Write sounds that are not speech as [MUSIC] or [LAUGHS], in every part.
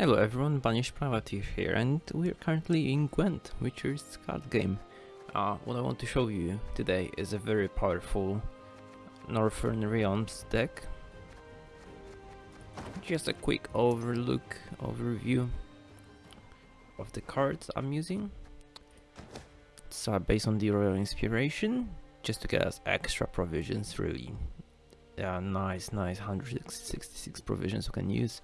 Hello everyone, Banished Privateer here, and we're currently in Gwent, Witcher's card game. Uh, what I want to show you today is a very powerful Northern Realms deck. Just a quick overlook, overview of the cards I'm using. It's uh, based on the Royal Inspiration, just to get us extra provisions really. Yeah, nice, nice, 166 provisions we can use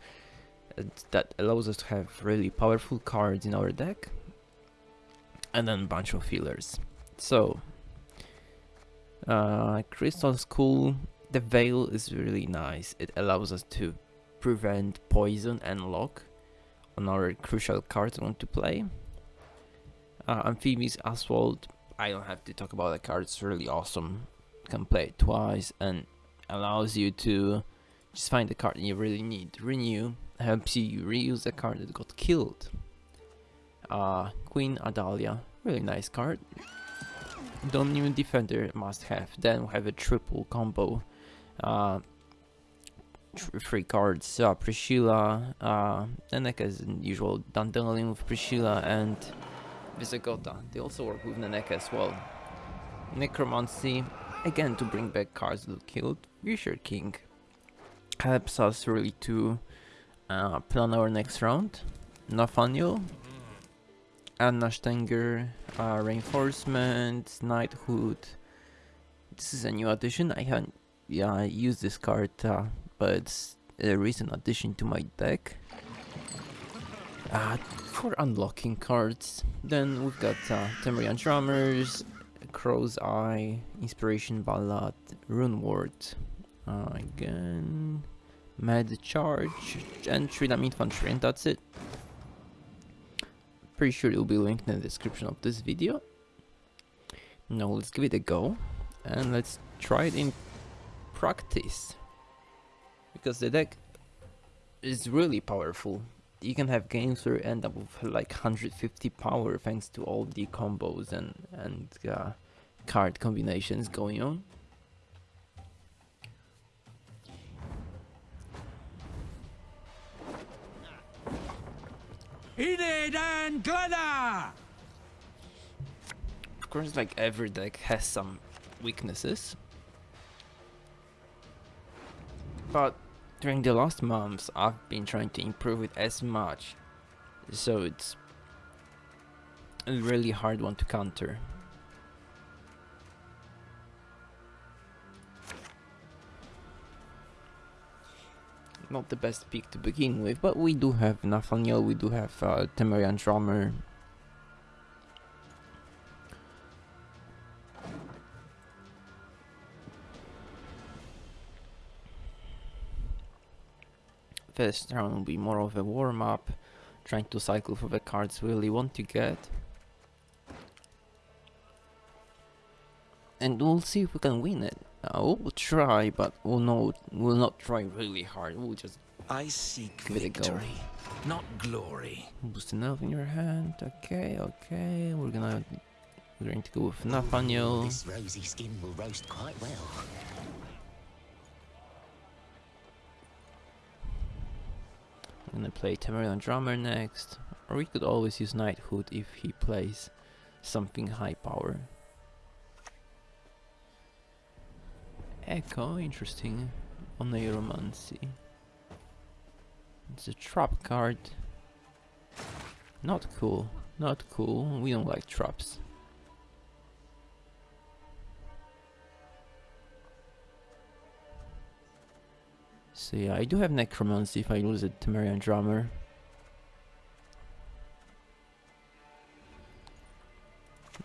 that allows us to have really powerful cards in our deck and then a bunch of fillers. So, uh, Crystal Skull, the Veil is really nice. It allows us to prevent poison and lock on our crucial cards we want to play. Uh, Amphibious Assault, I don't have to talk about the card, it's really awesome. You can play it twice and allows you to just find the card you really need. Renew, helps you reuse a card that got killed. Uh, Queen Adalia, really nice card. Donimir Defender must have. Then we have a triple combo. Uh, three cards, uh, Priscilla, uh, Neneka as usual, Dandelion with Priscilla and Visigoda. They also work with Neneka as well. Necromancy, again to bring back cards that killed. Fisher King helps us really to uh, plan our next round. Nathaniel, Anna Strenger, uh, Reinforcement, Knighthood. This is a new addition. I haven't yeah, used this card, uh, but it's a recent addition to my deck. Uh, for unlocking cards. Then we've got uh, Temerian Drummers, Crow's Eye, Inspiration Ballad, Rune Ward. Uh, again, Med charge and Tridam infantry and that's it. Pretty sure it will be linked in the description of this video. Now let's give it a go and let's try it in practice. Because the deck is really powerful. You can have games where you end up with like 150 power thanks to all the combos and, and uh, card combinations going on. Enid and Glenna! Of course, like every deck has some weaknesses. But during the last months, I've been trying to improve it as much. So it's a really hard one to counter. Not the best pick to begin with, but we do have Nathaniel, we do have uh, Temerian Drummer. First round will be more of a warm-up, trying to cycle for the cards we really want to get. And we'll see if we can win it. Uh, we'll try, but we'll not, we'll not try really hard. We'll just I seek victory, not glory. Boost enough in your hand. Okay, okay. We're gonna we're going to go with Nathaniel. This rosy skin will roast quite well. I'm gonna play Temerian Drummer next. Or we could always use Knighthood if he plays something high power. Echo, interesting. On Oneiromancy. It's a trap card. Not cool. Not cool. We don't like traps. So yeah, I do have Necromancy if I lose a Temerian Drummer.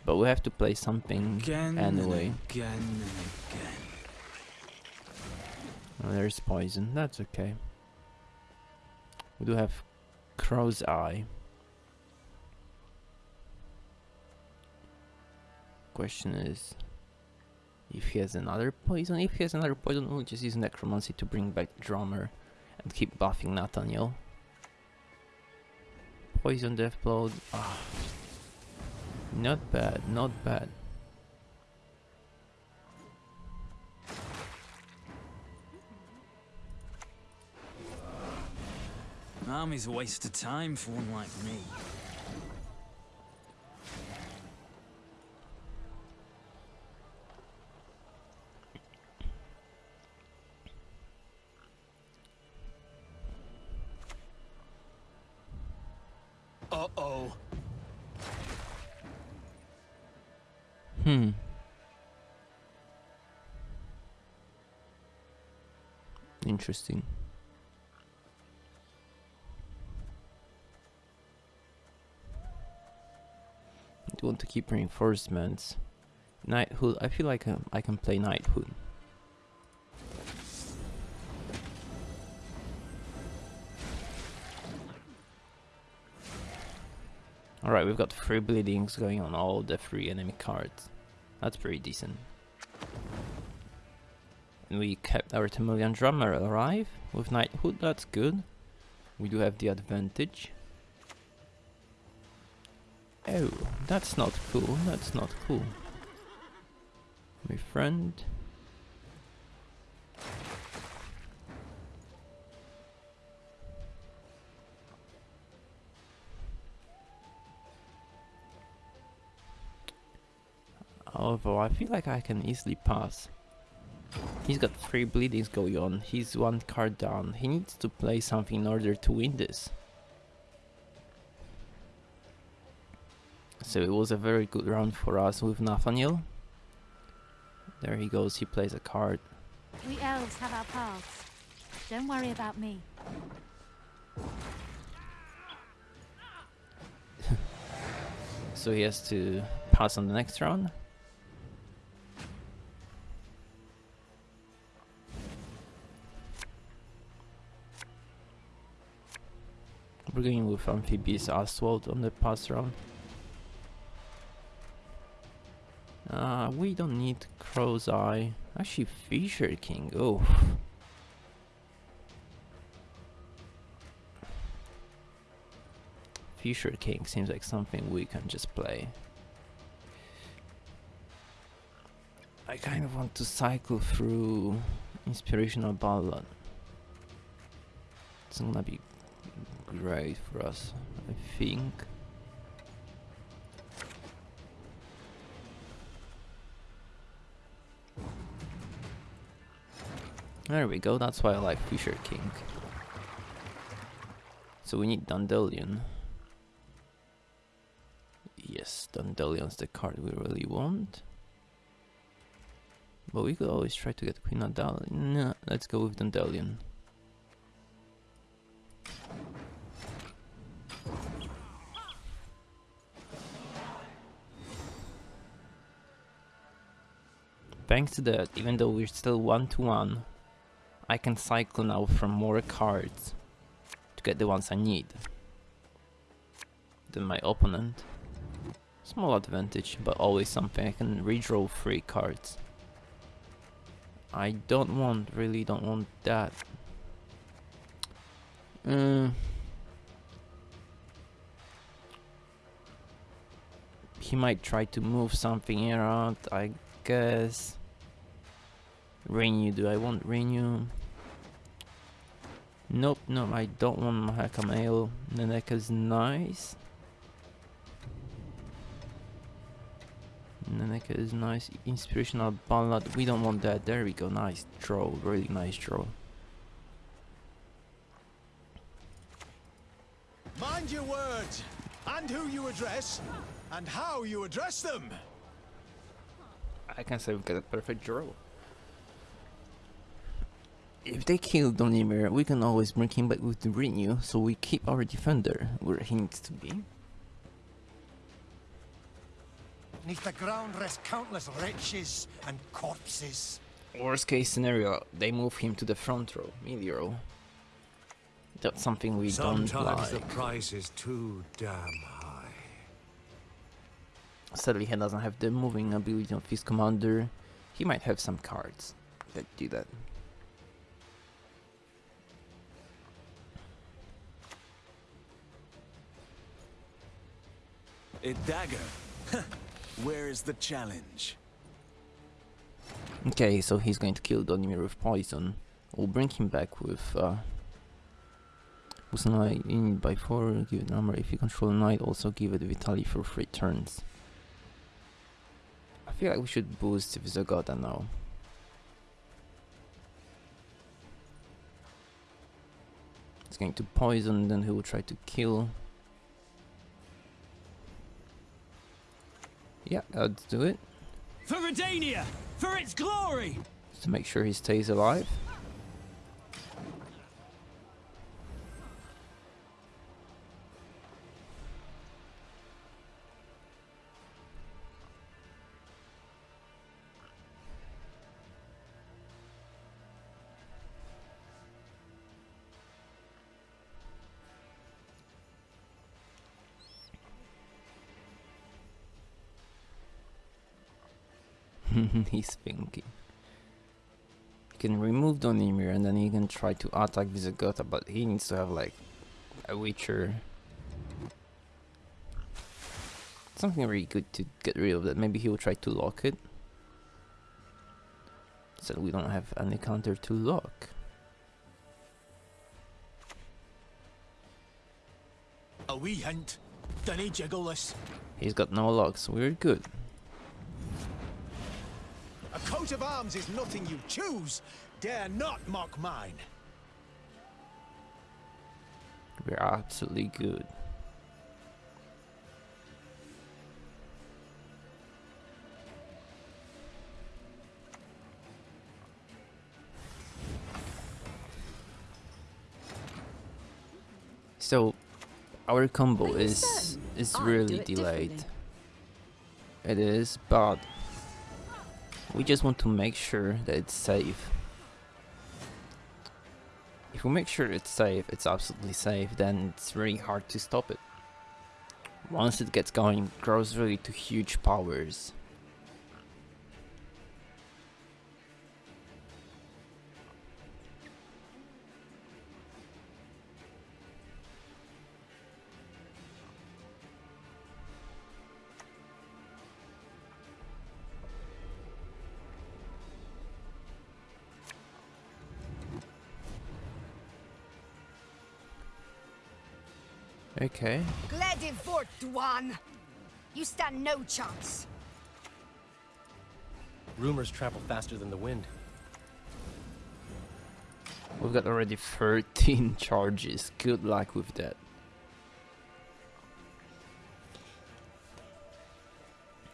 But we have to play something again anyway. And again and again. Oh, there's poison. That's okay. We do have Crow's Eye. Question is if he has another poison. If he has another poison, we'll just use Necromancy to bring back Drummer and keep buffing Nathaniel. Poison Deathblow. Ah. Not bad, not bad. Army's a waste of time for one like me. Uh-oh. Hmm. Interesting. To keep reinforcements. Knighthood. I feel like um, I can play Knighthood. Alright, we've got three bleedings going on all the three enemy cards. That's pretty decent. And we kept our Temerian drummer alive with Knighthood, that's good. We do have the advantage. Oh, that's not cool, that's not cool. My friend. Although I feel like I can easily pass. He's got three bleedings going on. He's one card down. He needs to play something in order to win this. So it was a very good round for us with Nathaniel. There he goes, he plays a card. We elves have our paths. Don't worry about me. [LAUGHS] So he has to pass on the next round. We're going with Amphibious Assault on the pass round. Uh, we don't need Crow's Eye. Actually, Fisher King. Oh. Fisher King seems like something we can just play. I kind of want to cycle through Inspirational Ballad. It's gonna be great for us, I think. There we go, that's why I like Fisher King. So we need Dandelion. Yes, Dandelion's the card we really want. But we could always try to get Queen Adal. No, let's go with Dandelion. Thanks to that, even though we're still 1 to 1, I can cycle now from more cards to get the ones I need than my opponent. Small advantage, but always something. I can redraw three cards. I don't want, really don't want that. Uh, he might try to move something around, I guess. Renew, do I want renew? Nope, no, I don't want Mahakam Ale. Neneka's nice. Neneka is nice. Inspirational Ballad, we don't want that. There we go, nice draw, really nice draw. Mind your words, and who you address, and how you address them. I can say we got a perfect draw. If they kill Donimir, we can always bring him back with the renew, so we keep our defender where he needs to be. Neath the ground rest countless wretches and corpses. Worst case scenario, they move him to the front row, melee row. That's something we Sometimes don't like. the price is too damn high. Sadly, he doesn't have the moving ability of his commander. He might have some cards that do that. A dagger. Where is the challenge? Okay, so he's going to kill Donimir with poison. We'll bring him back with uh, a knight in by 4, give it armor. If you control knight, also give it vitality for 3 turns. I feel like we should boost Visigoda now. It's going to poison, then he will try to kill. Yeah, uh, let's do it. For Redania! For its glory! Just to make sure he stays alive. [LAUGHS] He's thinking. You can remove Donimir and then he can try to attack Visigoth, but he needs to have like a Witcher. Something really good to get rid of that. Maybe he will try to lock it. So we don't have any counter to lock. A wee hint. Jiggle this. He's got no locks, we're good. A coat of arms is nothing you choose. Dare not mock mine. We're absolutely good. So, our combo is is really delayed. It is, but we just want to make sure that it's safe. If we make sure it's safe, it's absolutely safe, then it's really hard to stop it. Once it gets going, it grows really to huge powers. Okay. Gledivort one! You stand no chance. Rumors travel faster than the wind. We've got already 13 [LAUGHS] charges. Good luck with that.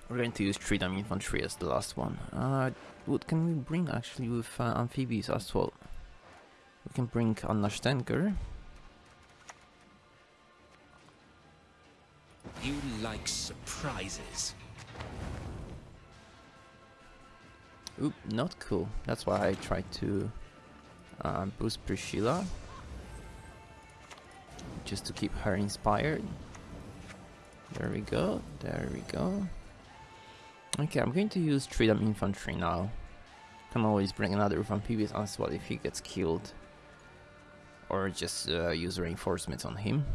We're going to use Tridam Infantry as the last one. Uh, what can we bring actually with uh, amphibies as well? We can bring Anna Strenger. Surprises. Oop, not cool. That's why I tried to uh, boost Priscilla. Just to keep her inspired. There we go, there we go. Okay, I'm going to use Tridam Infantry now. Can always bring another amphibious as well if he gets killed. Or just uh, use reinforcements on him.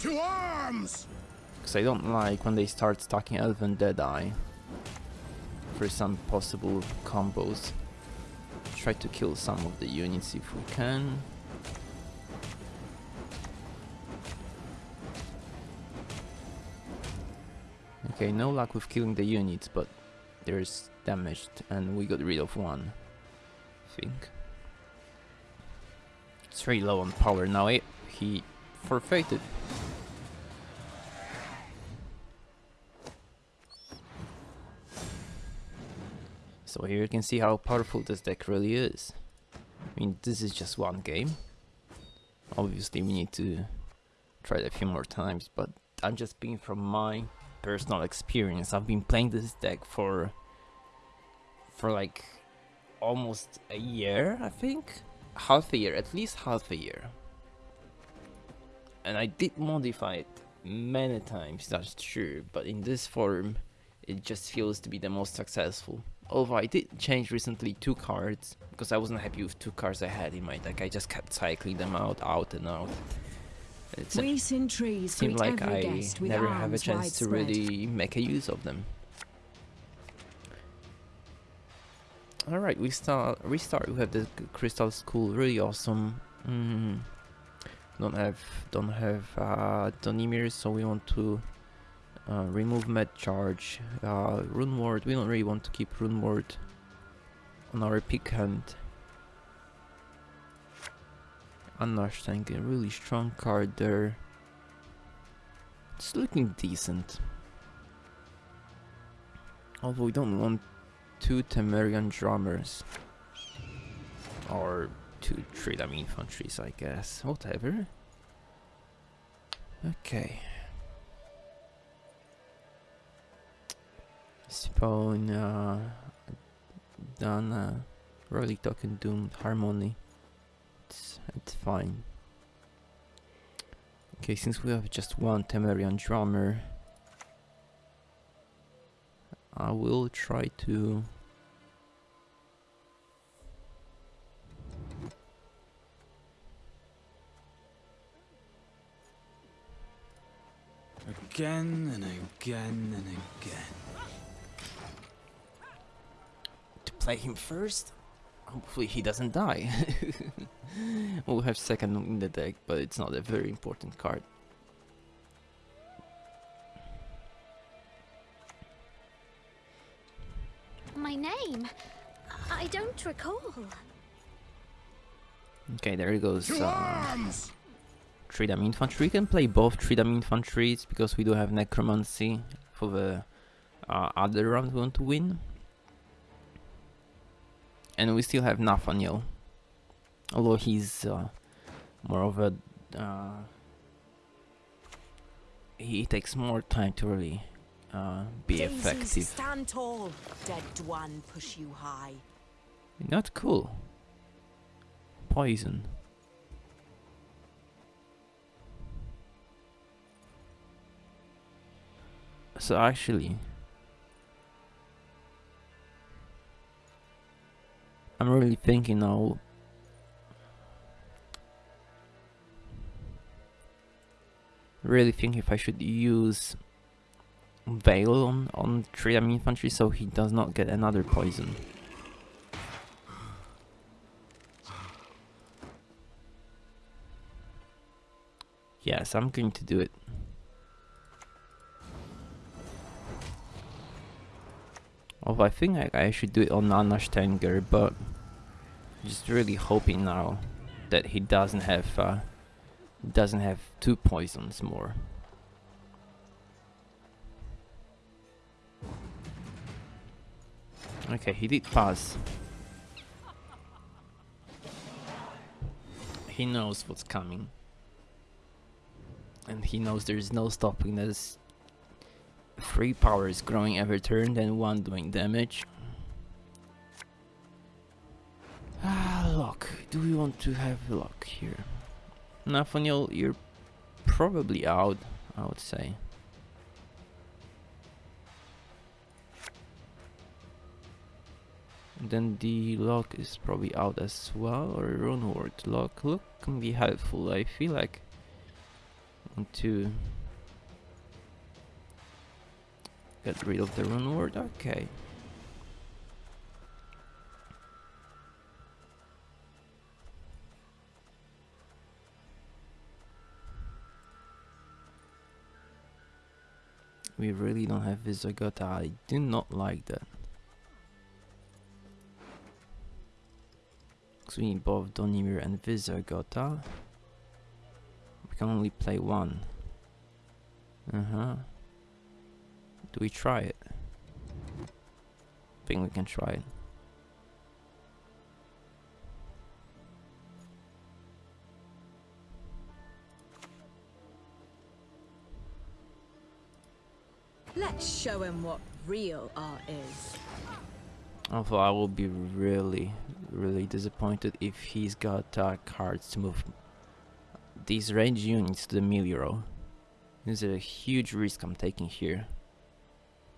To arms! Because I don't like when they start stacking Elven Deadeye for some possible combos. Try to kill some of the units if we can. Okay, no luck with killing the units, but there's damaged and we got rid of one. I think. It's very low on power now. eh? He forfeited. So here you can see how powerful this deck really is. I mean, this is just one game. Obviously, we need to try it a few more times, but I'm just speaking from my personal experience. I've been playing this deck for for like almost a year, I think. Half a year, at least half a year. And I did modify it many times, that's true, but in this form, it just feels to be the most successful. Although I did change recently two cards, because I wasn't happy with two cards I had in my deck, I just kept cycling them out, out and out. It's We sin trees seemed greet like I never have a chance to really make a use of them. All right, we start restart. We have the Crystal Skull, really awesome. Mm. Don't have don't have uh, Donimir, so we want to uh, remove med charge. Uh, Rune ward. We don't really want to keep Rune ward on our pick hand. Understand a really strong card there. It's looking decent. Although we don't want two Temerian drummers. Or two Tridam infantries, I guess. Whatever. Okay. Spawn, uh, done, Rolly Token Doomed Harmony. It's, it's fine. Okay, since we have just one Temerian drummer, I will try to Again and again and again. Play him first. Hopefully he doesn't die. [LAUGHS] we'll have second in the deck, but it's not a very important card. My name? I don't recall. Okay, there he goes. Uh, Tridam Infantry. We can play both Tridam Infantries because we do have Necromancy for the uh, other round we want to win. And we still have Nathaniel. Although he's uh, more of a... Uh, he takes more time to really uh, be Daisies, effective. stand tall. Dead Dwan push you high. Not cool. Poison. So actually, I'm really thinking now. Really think if I should use Veil on on Tridam infantry so he does not get another poison. Yes, I'm going to do it. Although I think I, I should do it on Anna Strenger, but just really hoping now that he doesn't have uh, doesn't have two poisons more. Okay, he did pass. He knows what's coming. And he knows there's no stopping this. Three powers growing every turn, then one doing damage. Ah, luck. Do we want to have luck here? Nathaniel, you're probably out, I would say. Then the lock is probably out as well, or rune ward lock. Look can be helpful. I feel like want to get rid of the rune ward. Okay. We really don't have Visigoth. I do not like that. Because we need both Donimir and Visigoth. We can only play one. Uh-huh. Do we try it? I think we can try it. Let's show him what real art is. Although I will be really, really disappointed if he's got uh, cards to move these range units to the melee row. This is a huge risk I'm taking here.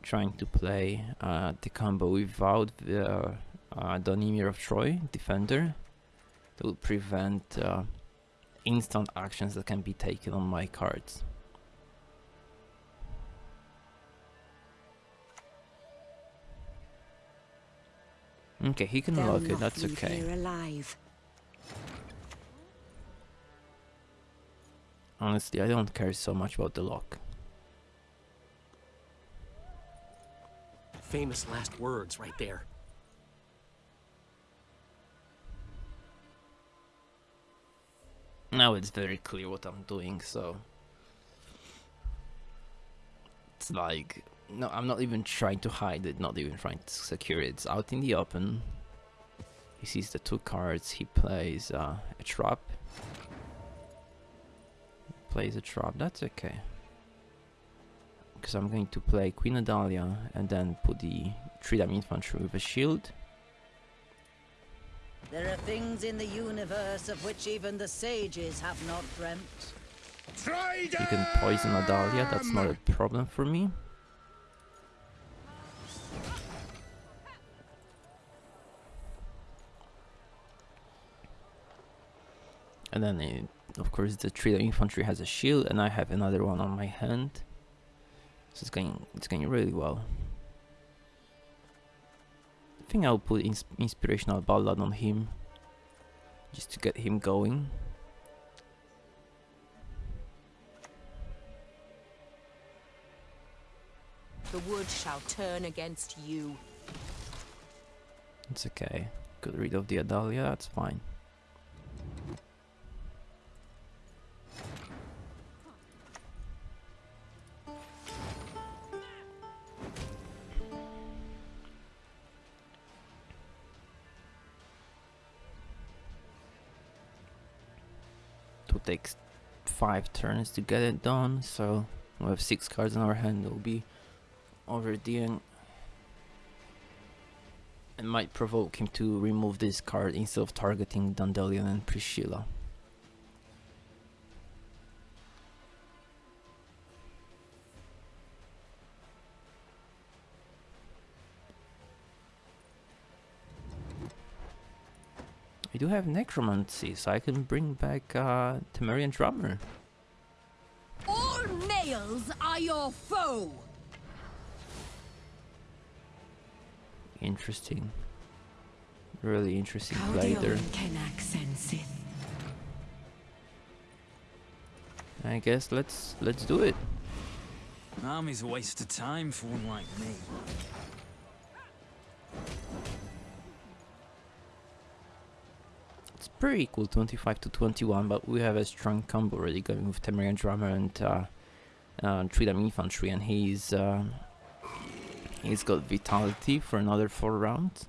Trying to play uh, the combo without the uh, uh, Donimir of Troy, defender. That will prevent uh, instant actions that can be taken on my cards. Okay, he can They'll lock it, that's okay. alive. Honestly, I don't care so much about the lock. Famous last words right there. Now it's very clear what I'm doing, so... It's like... No, I'm not even trying to hide it, not even trying to secure it. It's out in the open. He sees the two cards, he plays uh, a trap. Plays a trap, that's okay. Because I'm going to play Queen Adalia and then put the Tridam infantry with a shield. There are things in the universe of which even the sages have not dreamt. You can poison Adalia, that's not a problem for me. And then, it, of course, the Tridam infantry has a shield, and I have another one on my hand. So it's going, it's going really well. I think I'll put ins inspirational ballad on him, just to get him going. The wood shall turn against you. It's okay. Got rid of the Adalia, that's fine. Takes five turns to get it done, so we have six cards in our hand, it'll be over the end. It might provoke him to remove this card instead of targeting Dandelion and Priscilla. I do have Necromancy, so I can bring back uh, Temerian Drummer. All males are your foe! Interesting. Really interesting play there. I guess let's let's do it. Army's a waste of time for one like me. Pretty equal, 25 to 21, but we have a strong combo already going with Temerian Drummer and uh, uh, Tridam Infantry, and he's uh, he's got Vitality for another four rounds.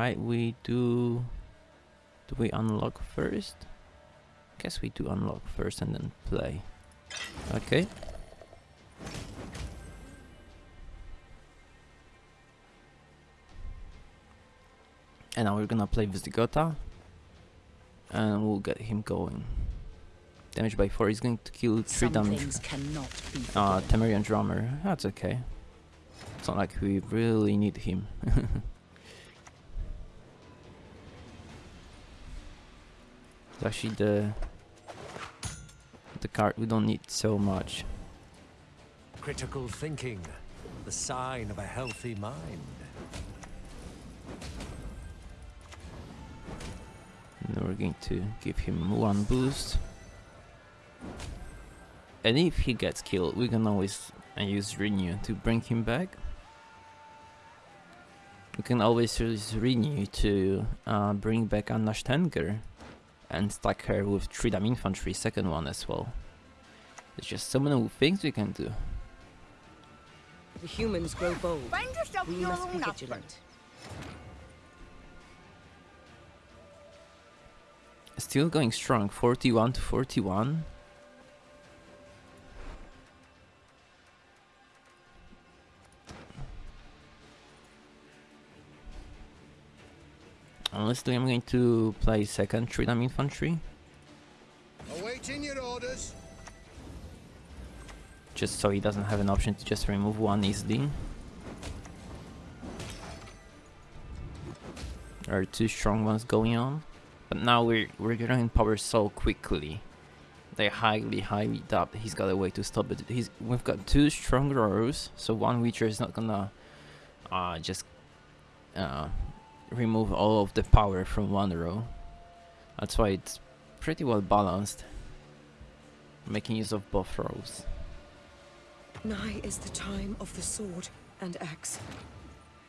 Alright, we do... Do we unlock first? Guess we do unlock first and then play. Okay. And now we're gonna play Visigoth. And we'll get him going. Damage by 4 is going to kill 3 Some damage. Uh. Temerian Drummer. That's okay. It's not like we really need him. [LAUGHS] it's actually the the card we don't need so much. Critical thinking, the sign of a healthy mind. And we're going to give him one boost. And if he gets killed, we can always uh, use Renew to bring him back. We can always use Renew to uh, bring back Anna Strenger and stack her with Tridam Infantry, second one as well. There's just so many things we can do. The humans grow bold. Find yourself We your must be own husband. vigilant. Still going strong, 41 to 41. Honestly, I'm going to play second Tridam Infantry. Awaiting your orders. just so he doesn't have an option to just remove one easily. There are two strong ones going on, but now we're we're getting power so quickly. They highly, highly doubt he's got a way to stop it. He's we've got two strong rows, so one Witcher is not gonna uh, just uh, remove all of the power from one row. That's why it's pretty well balanced, making use of both rows. Nigh is the time of the sword and axe.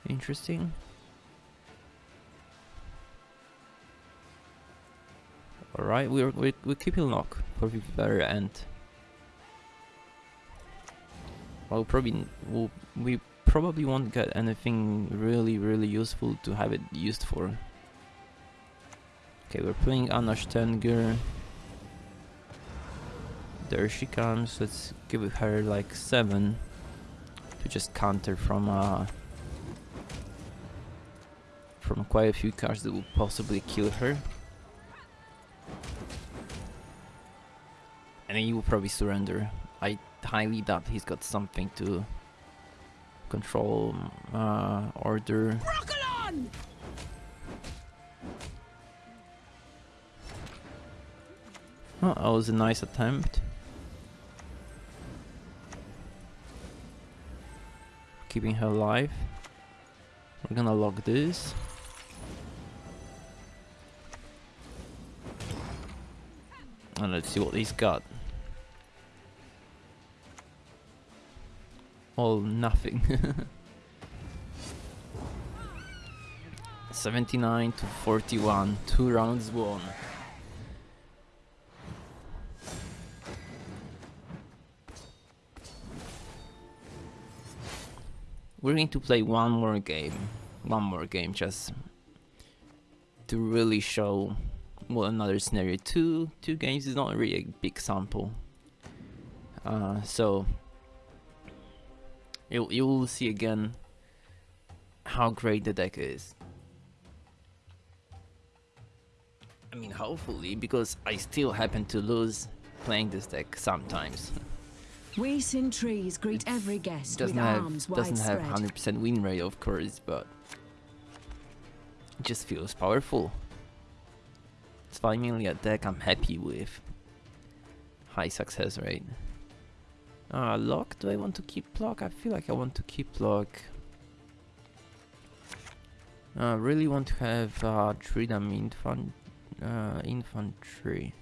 Interesting. Alright, we're, we're, we're keeping lock for the very end. Well, probably we'll, we probably won't get anything really, really useful to have it used for. Okay, we're playing Anna Strenger. There she comes. Let's give her like seven to just counter from uh from quite a few cards that will possibly kill her. And then he will probably surrender. I highly doubt he's got something to control uh, order. Oh, that was a nice attempt. Keeping her alive. We're gonna lock this. And let's see what he's got. All nothing. [LAUGHS] 79 to 41, two rounds won. We're going to play one more game, one more game just to really show well another scenario. Two, two games is not really a big sample. Uh, so you'll you'll see again how great the deck is. I mean, hopefully, because I still happen to lose playing this deck sometimes. We Trees greet every guest doesn't with have arms doesn't have widespread. 100% win rate, of course, but it just feels powerful. It's finally a deck I'm happy with. High success rate. Uh, lock? Do I want to keep lock? I feel like I want to keep lock. I uh, really want to have uh, Tridam infant, uh, infantry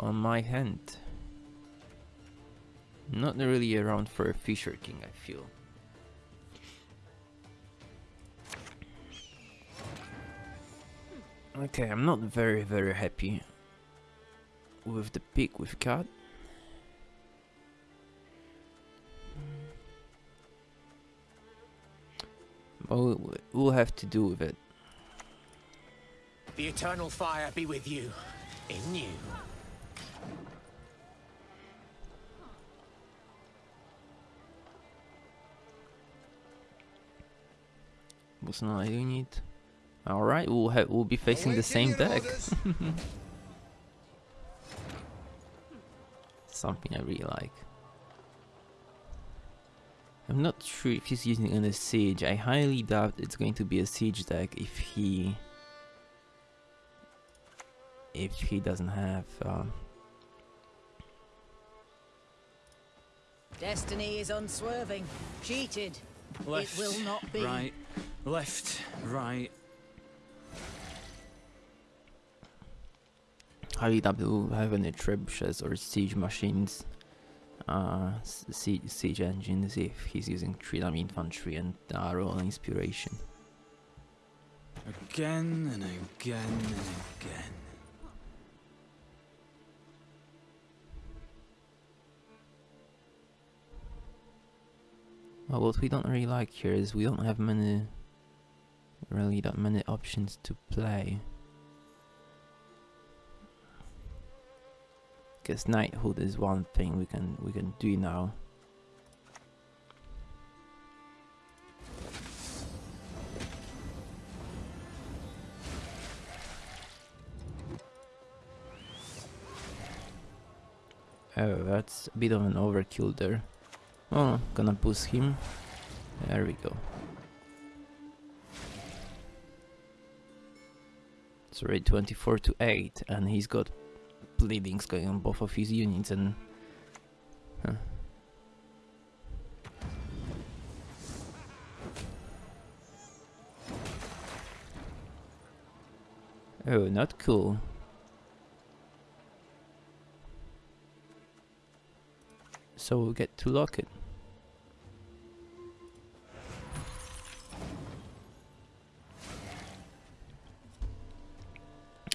on my hand. Not really around for a Fisher King, I feel. Okay, I'm not very, very happy with the pick we've got. We'll, we'll have to do with it. The eternal fire be with you. In you. What's not you need? Alright, we'll have we'll be facing the same deck. [LAUGHS] Something I really like. I'm not sure if he's using on a siege. I highly doubt it's going to be a siege deck if he if he doesn't have um, Destiny is unswerving. Cheated. Left, it will not be. right, left, right. highly doubt we'll have any trebuchets or siege machines uh, siege, engines if he's using Tridam infantry and arrow inspiration. Again and again and again. Well, what we don't really like here is we don't have many, really that many options to play. Because knighthood is one thing we can we can do now. Oh, that's a bit of an overkill there. Oh, gonna boost him. There we go. It's already 24 to 8 and he's got bleedings going on both of his units and... Huh. Oh, not cool. So we'll get to lock it.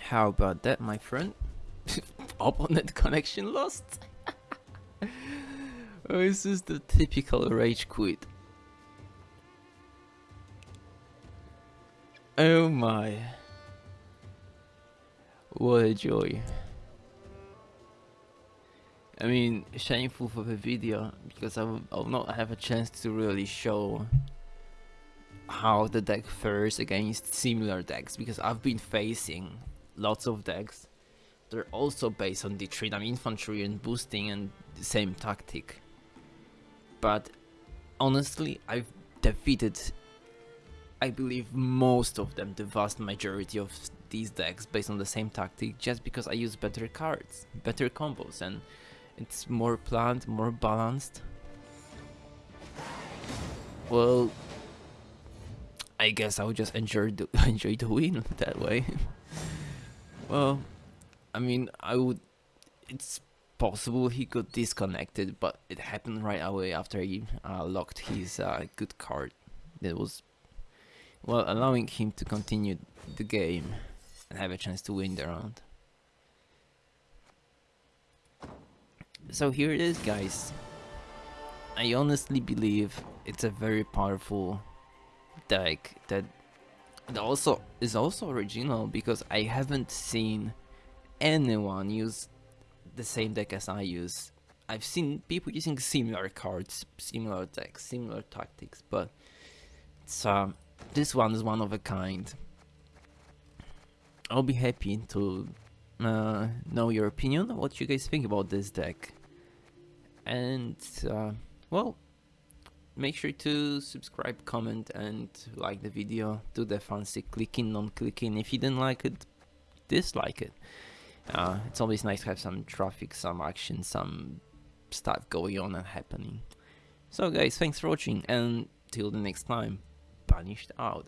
How about that, my friend? Opponent [LAUGHS] connection lost? [LAUGHS] oh, this is the typical rage quit. Oh my. What a joy. I mean, shameful for the video because I will, I will not have a chance to really show how the deck fares against similar decks because I've been facing lots of decks. They're also based on the Tridam infantry and boosting and the same tactic. But honestly, I've defeated, I believe, most of them, the vast majority of these decks based on the same tactic just because I use better cards, better combos and it's more planned, more balanced. Well, I guess I would just enjoy the [LAUGHS] enjoy the win that way. [LAUGHS] well, I mean, I would. It's possible he got disconnected, but it happened right away after he uh, locked his uh, good card. That was well allowing him to continue the game and have a chance to win the round. So here it is guys. I honestly believe it's a very powerful deck that also is also original because I haven't seen anyone use the same deck as I use. I've seen people using similar cards, similar decks, similar tactics, but uh, this one is one of a kind. I'll be happy to uh, know your opinion, what you guys think about this deck. And, uh, well, make sure to subscribe, comment, and like the video. Do the fancy clicking, non-clicking. If you didn't like it, dislike it. Uh, it's always nice to have some traffic, some action, some stuff going on and happening. So guys, thanks for watching, and till the next time, Banished out.